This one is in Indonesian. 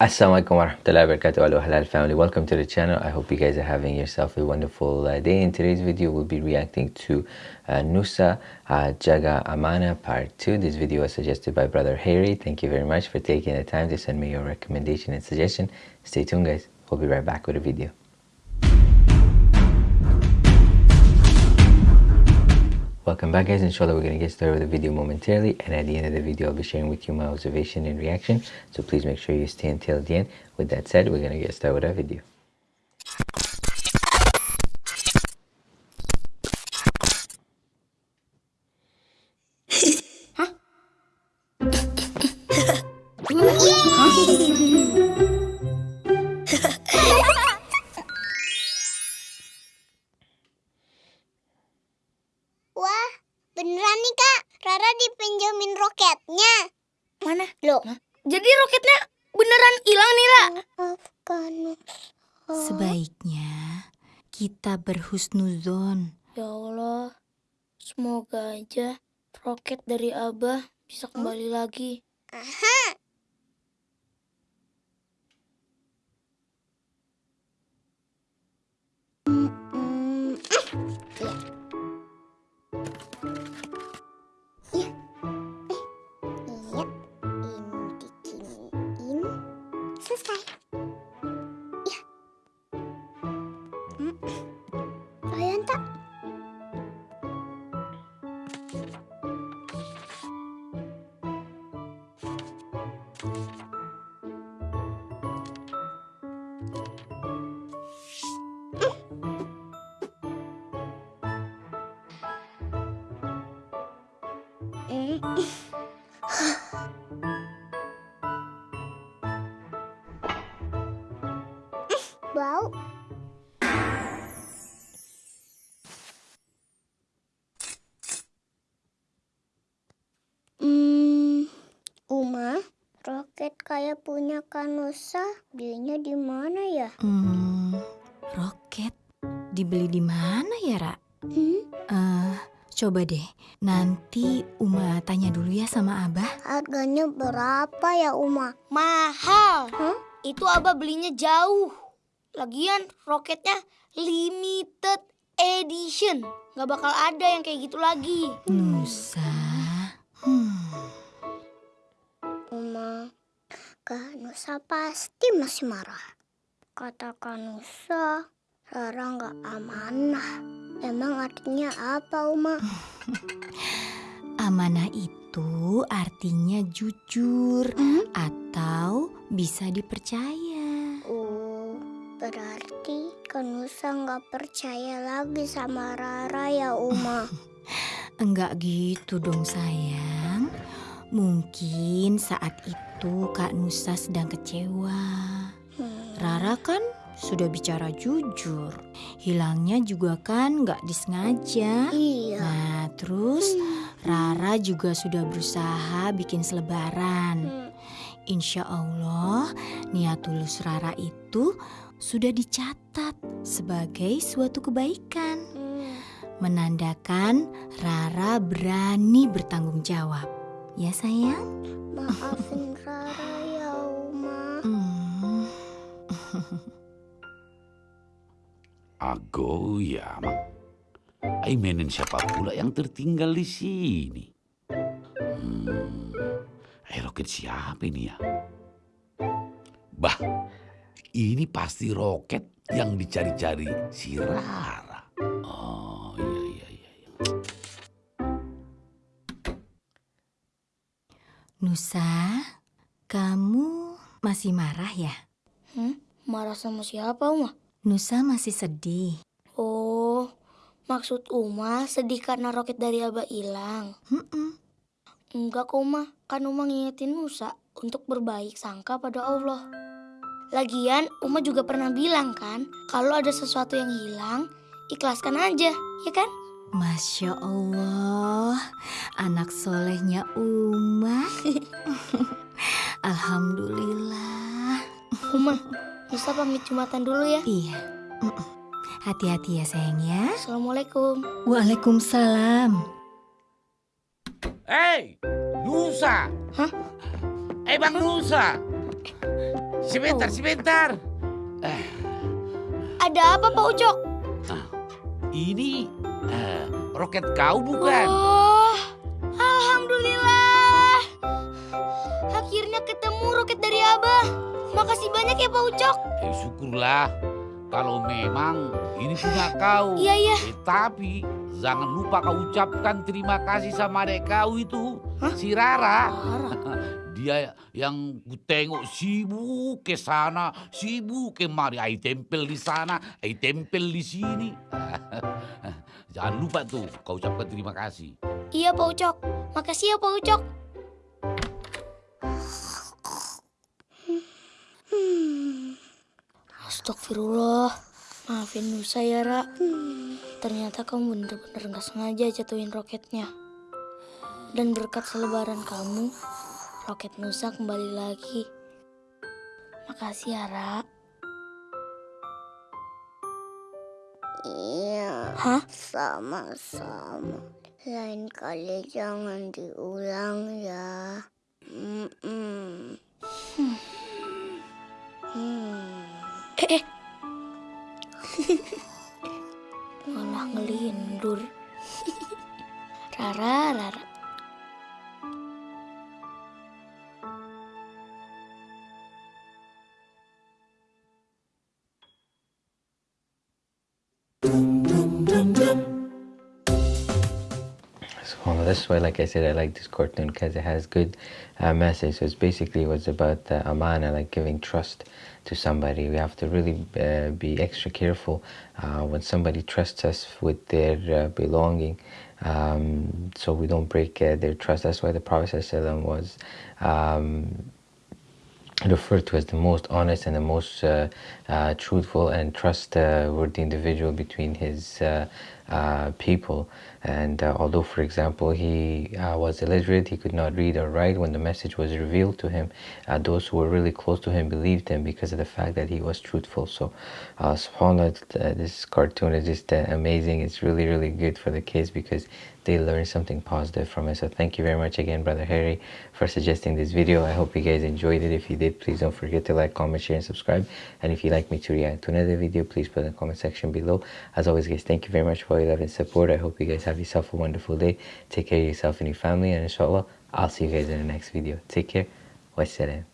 Assalamualaikum warahmatullahi wabarakatuh. Hello halal family. Welcome to the channel. I hope you guys are having yourself a wonderful uh, day. In today's video we'll be reacting to uh, Nusa uh, Jaga Amana part 2 this video was suggested by brother Harry. Thank you very much for taking the time to send me your recommendation and suggestion. Stay tuned guys. We'll be right back with a video Welcome back guys, inshallah we're going to get started with the video momentarily and at the end of the video I'll be sharing with you my observation and reaction so please make sure you stay until the end. With that said, we're going to get started with our video. Jadi roketnya beneran hilang nih, Ra? Maafkan. Sebaiknya kita berhusnuzon. Ya Allah, semoga aja roket dari Abah bisa kembali lagi. Aha. Selesai. Iya. Mm. Ayan, tak? Bau. Hmm, Uma, roket kayak punya Kanusa, belinya di mana ya? Hmm, roket dibeli di mana ya, Ra? Hmm, Eh, coba deh. Nanti Uma tanya dulu ya sama Abah. harganya berapa ya Uma? Mahal. Hah? Itu Abah belinya jauh. Lagian roketnya limited edition. Gak bakal ada yang kayak gitu lagi. Nusa. Hmm, Uma, Kanusa pasti masih marah. Kata Kanusa, Rara nggak amanah. Emang artinya apa Uma? amanah itu artinya jujur Hmm? atau bisa dipercaya. Berarti Kanusa nggak percaya lagi sama Rara ya Uma. Enggak gitu dong sayang. Mungkin saat itu Kak Nusa sedang kecewa. Hmm. Rara kan sudah bicara jujur. Hilangnya juga kan nggak disengaja. Iya. Nah terus Rara juga sudah berusaha bikin selebaran. Hmm. Insya Allah niat tulus Rara itu sudah dicatat sebagai suatu kebaikan. Hmm. Menandakan Rara berani bertanggung jawab. Ya sayang? Maafin Rara ya Uma. Hmm. Aimenin siapa pula yang tertinggal di sini? Hmm, eh roket siapa ini ya? Bah, ini pasti roket yang dicari-cari si Rara. Oh iya iya iya. iya. Nusa, kamu masih marah ya? Hmm? Marah sama siapa, Uma? Nusa masih sedih. Maksud Uma sedih karena roket dari Abah hilang. Enggak kok, Uma. Kan Uma ngingetin Musa untuk berbaik sangka pada Allah. Lagian, Uma juga pernah bilang kan, kalau ada sesuatu yang hilang, ikhlaskan aja, ya kan? Masya Allah, anak solehnya Uma. Alhamdulillah. Uma, Musa pamit Jumatan dulu ya. Iya. Mm-mm. Hati-hati ya sayang ya. Assalamualaikum. Waalaikumsalam. Hei, Nusa. Hah? Eh Bang Nusa. sebentar, sebentar. Eh, Ada apa Pak Ucok? ini eh, roket kau bukan? Oh, Alhamdulillah. Akhirnya ketemu roket dari Abah. Makasih banyak ya Pak Ucok. Eh, syukurlah kalau memang ini punya kau. Iya, iya. Eh, tapi jangan lupa kau ucapkan terima kasih sama adek kau itu, si Rara. Dia yang ku tengok sibuk ke sana, sibuk kemari. Ai tempel di sana, ai tempel di sini. Jangan lupa tuh kau ucapkan terima kasih. Iya Pak Ucok. Makasih ya Pak Ucok. Astagfirullah. Maafin Nusa ya, Ra. Ternyata kamu bener-bener gak sengaja jatuhin roketnya. Dan berkat selebaran kamu, roket Nusa kembali lagi. Makasih ya, Ra. Iya, Hah? sama-sama. Lain kali jangan diulang ya. That's why, like I said, I like this cartoon because it has good uh, message. So it's basically was about uh, amana, like giving trust to somebody. We have to really uh, be extra careful uh, when somebody trusts us with their uh, belonging, um, so we don't break uh, their trust. That's why the Prophet was. Um, referred to as the most honest and the most uh, uh, truthful and trustworthy individual between his uh, uh, people. And uh, although, for example, he uh, was illiterate, he could not read or write, when the message was revealed to him, uh, those who were really close to him believed him because of the fact that he was truthful. So, uh, subhanAllah, uh, this cartoon is just amazing. It's really, really good for the kids because they learn something positive from it. So thank you very much again, Brother Harry, for suggesting this video. I hope you guys enjoyed it. If you did, please don't forget to like, comment, share, and subscribe. And if you'd like me to react to another video, please put in the comment section below. As always, guys, thank you very much for your love and support. I hope you guys have yourself a wonderful day. Take care of yourself and your family. And inshallah, I'll see you guys in the next video. Take care. Wassalam.